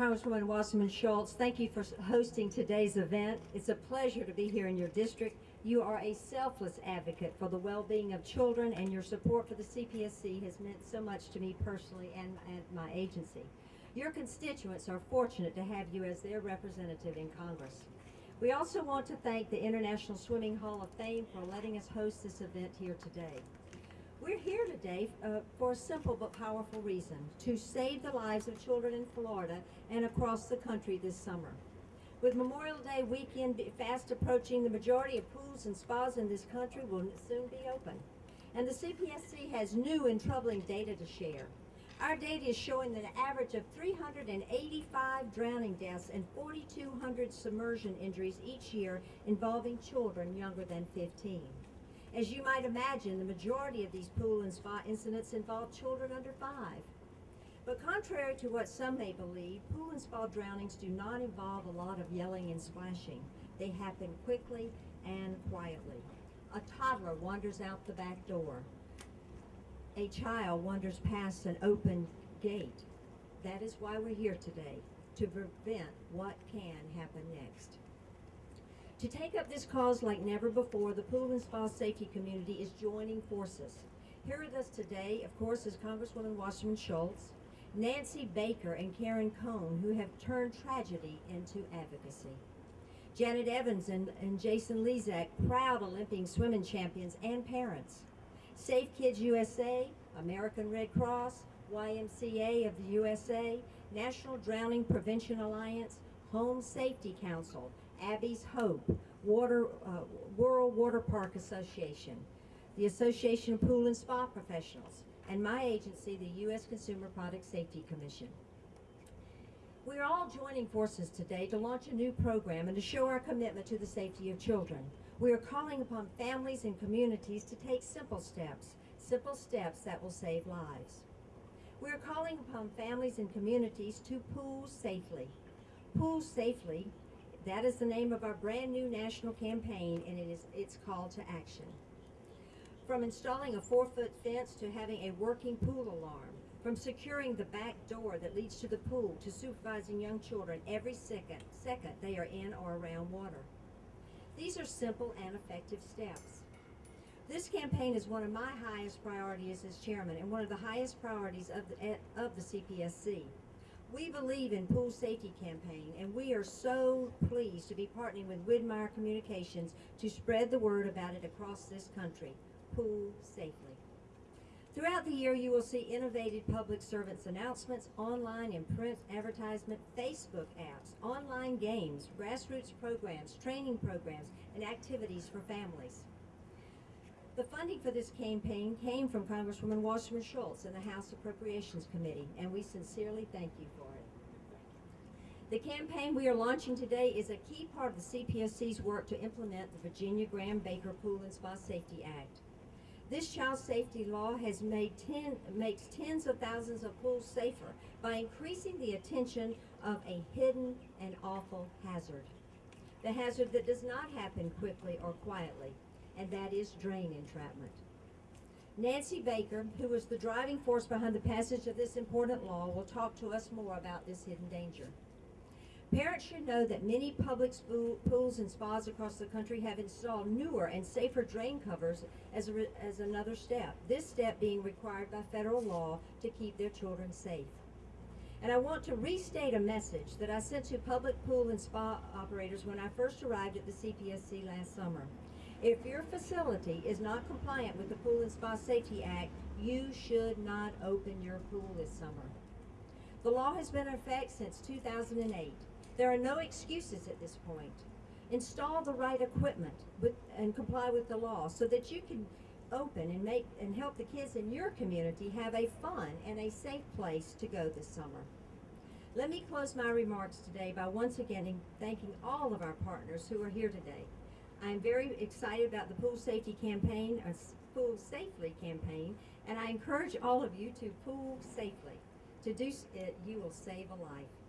Congresswoman Wasserman Schultz, thank you for hosting today's event. It's a pleasure to be here in your district. You are a selfless advocate for the well-being of children, and your support for the CPSC has meant so much to me personally and, and my agency. Your constituents are fortunate to have you as their representative in Congress. We also want to thank the International Swimming Hall of Fame for letting us host this event here today. We're here today uh, for a simple but powerful reason, to save the lives of children in Florida and across the country this summer. With Memorial Day weekend fast approaching, the majority of pools and spas in this country will soon be open. And the CPSC has new and troubling data to share. Our data is showing that an average of 385 drowning deaths and 4,200 submersion injuries each year involving children younger than 15. As you might imagine, the majority of these pool and spa incidents involve children under five. But contrary to what some may believe, pool and spa drownings do not involve a lot of yelling and splashing. They happen quickly and quietly. A toddler wanders out the back door. A child wanders past an open gate. That is why we're here today, to prevent what can happen next. To take up this cause like never before, the pool and spa safety community is joining forces. Here with us today, of course, is Congresswoman Wasserman Schultz, Nancy Baker, and Karen Cohn, who have turned tragedy into advocacy. Janet Evans and, and Jason Lezak, proud Olympic swimming champions and parents. Safe Kids USA, American Red Cross, YMCA of the USA, National Drowning Prevention Alliance, Home Safety Council, Abby's Hope, Water, uh, World Water Park Association, the Association of Pool and Spa Professionals, and my agency, the U.S. Consumer Product Safety Commission. We are all joining forces today to launch a new program and to show our commitment to the safety of children. We are calling upon families and communities to take simple steps, simple steps that will save lives. We are calling upon families and communities to pool safely, Pool Safely. That is the name of our brand new national campaign and it is its call to action. From installing a four foot fence to having a working pool alarm, from securing the back door that leads to the pool to supervising young children every second, second they are in or around water. These are simple and effective steps. This campaign is one of my highest priorities as chairman and one of the highest priorities of the, eh, of the CPSC. We believe in Pool Safety Campaign, and we are so pleased to be partnering with Widmeyer Communications to spread the word about it across this country. Pool safely. Throughout the year, you will see innovative public servants announcements, online and print advertisement, Facebook apps, online games, grassroots programs, training programs, and activities for families. The funding for this campaign came from Congresswoman Wasserman Schultz and the House Appropriations Committee, and we sincerely thank you for it. The campaign we are launching today is a key part of the CPSC's work to implement the Virginia Graham Baker Pool and Spa Safety Act. This child safety law has made ten, makes tens of thousands of pools safer by increasing the attention of a hidden and awful hazard. The hazard that does not happen quickly or quietly, and that is drain entrapment. Nancy Baker, who was the driving force behind the passage of this important law, will talk to us more about this hidden danger. Parents should know that many public pools and spas across the country have installed newer and safer drain covers as, a, as another step, this step being required by federal law to keep their children safe. And I want to restate a message that I sent to public pool and spa operators when I first arrived at the CPSC last summer. If your facility is not compliant with the Pool and Spa Safety Act, you should not open your pool this summer. The law has been in effect since 2008. There are no excuses at this point. Install the right equipment with, and comply with the law so that you can open and make and help the kids in your community have a fun and a safe place to go this summer. Let me close my remarks today by once again thanking all of our partners who are here today. I'm very excited about the Pool Safety Campaign, or Pool Safely campaign, and I encourage all of you to pool safely. To do it, you will save a life.